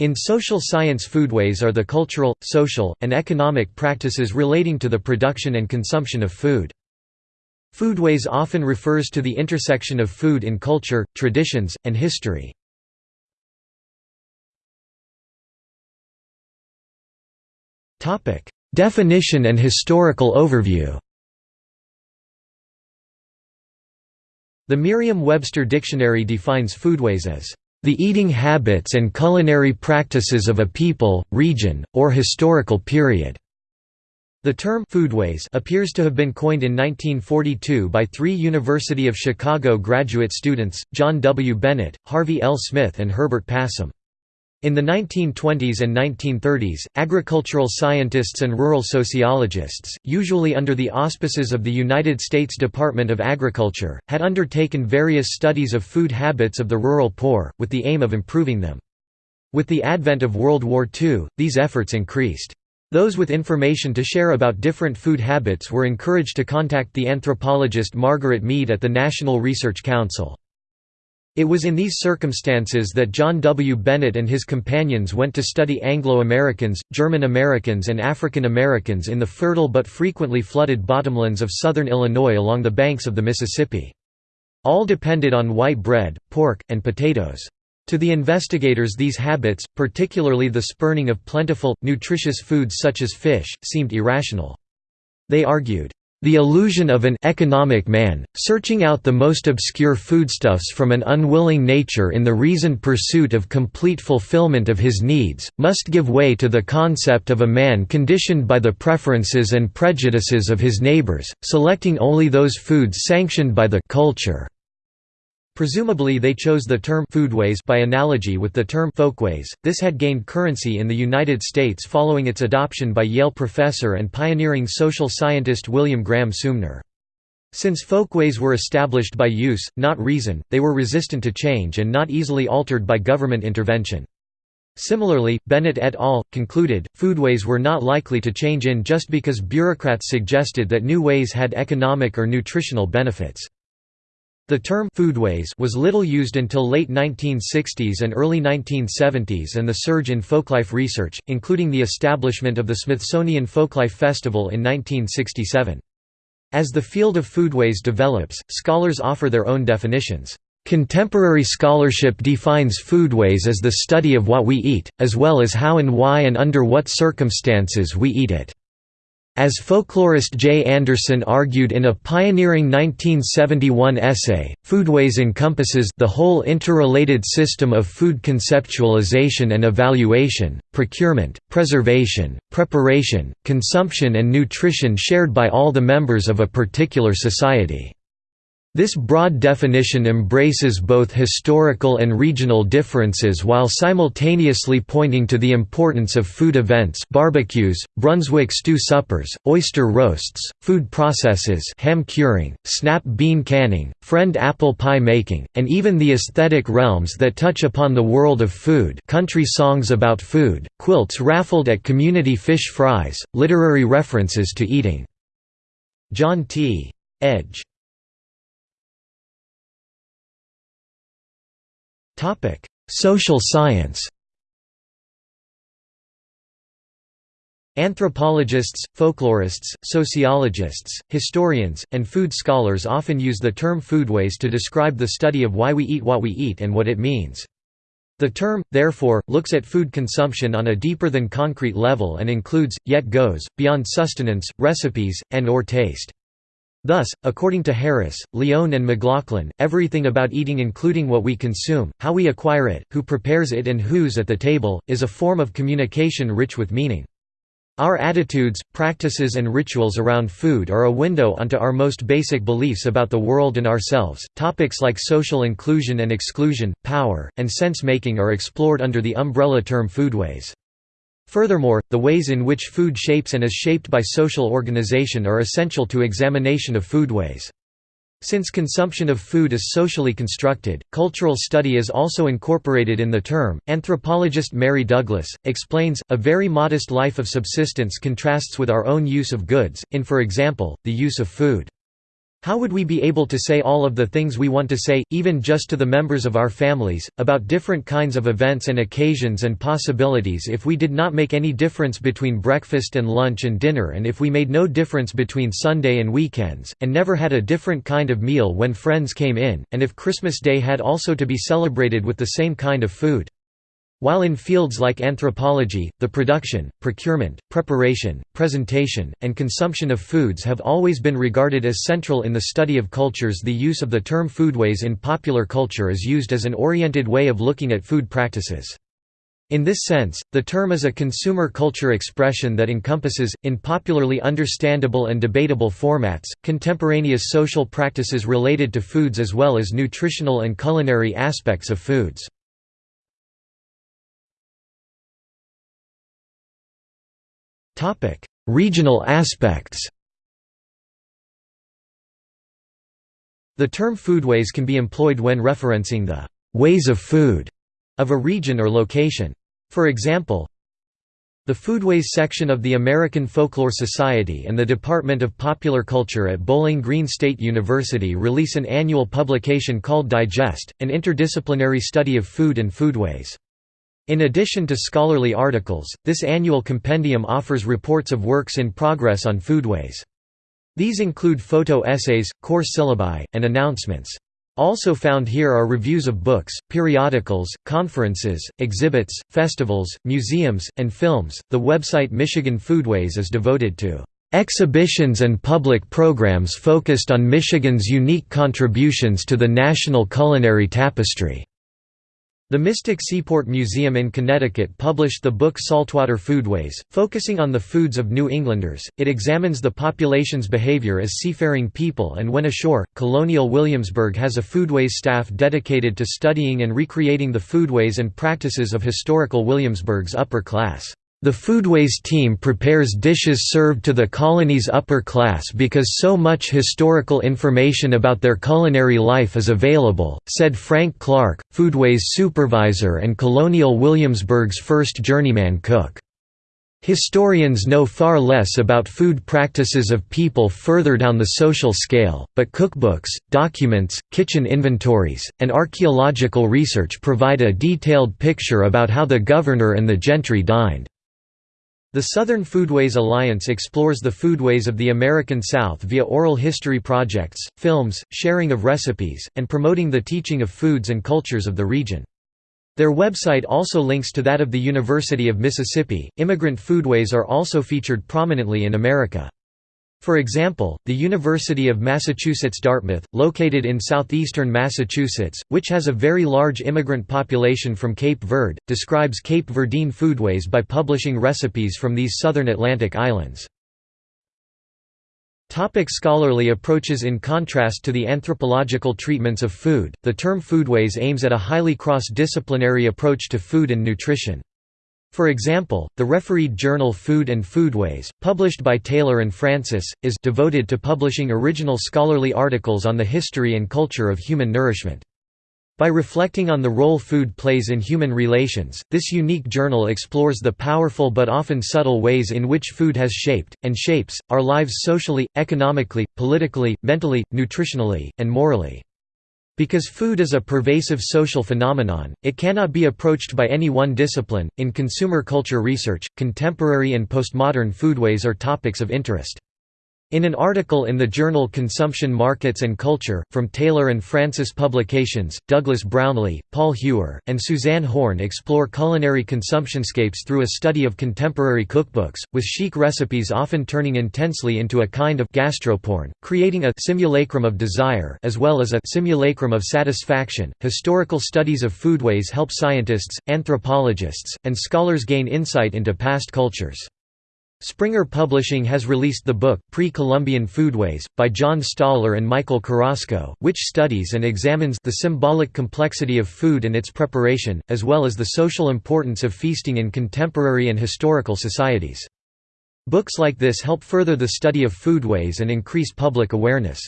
In social science foodways are the cultural, social, and economic practices relating to the production and consumption of food. Foodways often refers to the intersection of food in culture, traditions, and history. Definition and historical overview The Merriam-Webster Dictionary defines foodways as the eating habits and culinary practices of a people, region, or historical period. The term foodways appears to have been coined in 1942 by three University of Chicago graduate students, John W. Bennett, Harvey L. Smith and Herbert Passin. In the 1920s and 1930s, agricultural scientists and rural sociologists, usually under the auspices of the United States Department of Agriculture, had undertaken various studies of food habits of the rural poor, with the aim of improving them. With the advent of World War II, these efforts increased. Those with information to share about different food habits were encouraged to contact the anthropologist Margaret Mead at the National Research Council. It was in these circumstances that John W. Bennett and his companions went to study Anglo-Americans, German Americans and African Americans in the fertile but frequently flooded bottomlands of southern Illinois along the banks of the Mississippi. All depended on white bread, pork, and potatoes. To the investigators these habits, particularly the spurning of plentiful, nutritious foods such as fish, seemed irrational. They argued, "...the illusion of an economic man, searching out the most obscure foodstuffs from an unwilling nature in the reasoned pursuit of complete fulfillment of his needs, must give way to the concept of a man conditioned by the preferences and prejudices of his neighbors, selecting only those foods sanctioned by the culture." Presumably they chose the term foodways by analogy with the term folkways. This had gained currency in the United States following its adoption by Yale professor and pioneering social scientist William Graham Sumner. Since folkways were established by use, not reason, they were resistant to change and not easily altered by government intervention. Similarly, Bennett et al. concluded, foodways were not likely to change in just because bureaucrats suggested that new ways had economic or nutritional benefits. The term foodways was little used until late 1960s and early 1970s and the surge in folklife research, including the establishment of the Smithsonian Folklife Festival in 1967. As the field of foodways develops, scholars offer their own definitions. Contemporary scholarship defines foodways as the study of what we eat, as well as how and why and under what circumstances we eat it. As folklorist Jay Anderson argued in a pioneering 1971 essay, foodways encompasses the whole interrelated system of food conceptualization and evaluation, procurement, preservation, preparation, consumption and nutrition shared by all the members of a particular society. This broad definition embraces both historical and regional differences while simultaneously pointing to the importance of food events barbecues, Brunswick stew suppers, oyster roasts, food processes ham curing, snap bean canning, friend apple pie making, and even the aesthetic realms that touch upon the world of food country songs about food, quilts raffled at community fish fries, literary references to eating. John T. Edge Topic: Social science. Anthropologists, folklorists, sociologists, historians, and food scholars often use the term foodways to describe the study of why we eat what we eat and what it means. The term, therefore, looks at food consumption on a deeper than concrete level and includes, yet goes, beyond sustenance, recipes, and or taste. Thus, according to Harris, Leone and McLaughlin, everything about eating including what we consume, how we acquire it, who prepares it and who's at the table, is a form of communication rich with meaning. Our attitudes, practices and rituals around food are a window onto our most basic beliefs about the world and ourselves. Topics like social inclusion and exclusion, power, and sense-making are explored under the umbrella term foodways. Furthermore, the ways in which food shapes and is shaped by social organization are essential to examination of foodways. Since consumption of food is socially constructed, cultural study is also incorporated in the term. Anthropologist Mary Douglas explains a very modest life of subsistence contrasts with our own use of goods, in for example, the use of food. How would we be able to say all of the things we want to say, even just to the members of our families, about different kinds of events and occasions and possibilities if we did not make any difference between breakfast and lunch and dinner and if we made no difference between Sunday and weekends, and never had a different kind of meal when friends came in, and if Christmas Day had also to be celebrated with the same kind of food? While in fields like anthropology, the production, procurement, preparation, presentation, and consumption of foods have always been regarded as central in the study of cultures the use of the term foodways in popular culture is used as an oriented way of looking at food practices. In this sense, the term is a consumer culture expression that encompasses, in popularly understandable and debatable formats, contemporaneous social practices related to foods as well as nutritional and culinary aspects of foods. Regional aspects The term foodways can be employed when referencing the «ways of food» of a region or location. For example, the Foodways section of the American Folklore Society and the Department of Popular Culture at Bowling Green State University release an annual publication called Digest, an interdisciplinary study of food and foodways. In addition to scholarly articles, this annual compendium offers reports of works in progress on foodways. These include photo essays, course syllabi, and announcements. Also found here are reviews of books, periodicals, conferences, exhibits, festivals, museums, and films. The website Michigan Foodways is devoted to exhibitions and public programs focused on Michigan's unique contributions to the national culinary tapestry. The Mystic Seaport Museum in Connecticut published the book Saltwater Foodways, focusing on the foods of New Englanders. It examines the population's behavior as seafaring people and when ashore. Colonial Williamsburg has a foodways staff dedicated to studying and recreating the foodways and practices of historical Williamsburg's upper class. The Foodways team prepares dishes served to the colony's upper class because so much historical information about their culinary life is available, said Frank Clark, Foodways supervisor and Colonial Williamsburg's first journeyman cook. Historians know far less about food practices of people further down the social scale, but cookbooks, documents, kitchen inventories, and archaeological research provide a detailed picture about how the governor and the gentry dined. The Southern Foodways Alliance explores the foodways of the American South via oral history projects, films, sharing of recipes, and promoting the teaching of foods and cultures of the region. Their website also links to that of the University of Mississippi. Immigrant foodways are also featured prominently in America. For example, the University of Massachusetts Dartmouth, located in southeastern Massachusetts, which has a very large immigrant population from Cape Verde, describes Cape Verdean foodways by publishing recipes from these southern Atlantic islands. Topic scholarly approaches In contrast to the anthropological treatments of food, the term foodways aims at a highly cross-disciplinary approach to food and nutrition. For example, the refereed journal Food and Foodways, published by Taylor and Francis, is devoted to publishing original scholarly articles on the history and culture of human nourishment. By reflecting on the role food plays in human relations, this unique journal explores the powerful but often subtle ways in which food has shaped, and shapes, our lives socially, economically, politically, mentally, nutritionally, and morally. Because food is a pervasive social phenomenon, it cannot be approached by any one discipline. In consumer culture research, contemporary and postmodern foodways are topics of interest. In an article in the journal Consumption Markets and Culture, from Taylor and Francis Publications, Douglas Brownlie, Paul Hewer, and Suzanne Horne explore culinary consumptionscapes through a study of contemporary cookbooks, with chic recipes often turning intensely into a kind of gastroporn, creating a simulacrum of desire as well as a simulacrum of satisfaction. Historical studies of foodways help scientists, anthropologists, and scholars gain insight into past cultures. Springer Publishing has released the book, Pre-Columbian Foodways, by John Staller and Michael Carrasco, which studies and examines the symbolic complexity of food and its preparation, as well as the social importance of feasting in contemporary and historical societies. Books like this help further the study of foodways and increase public awareness.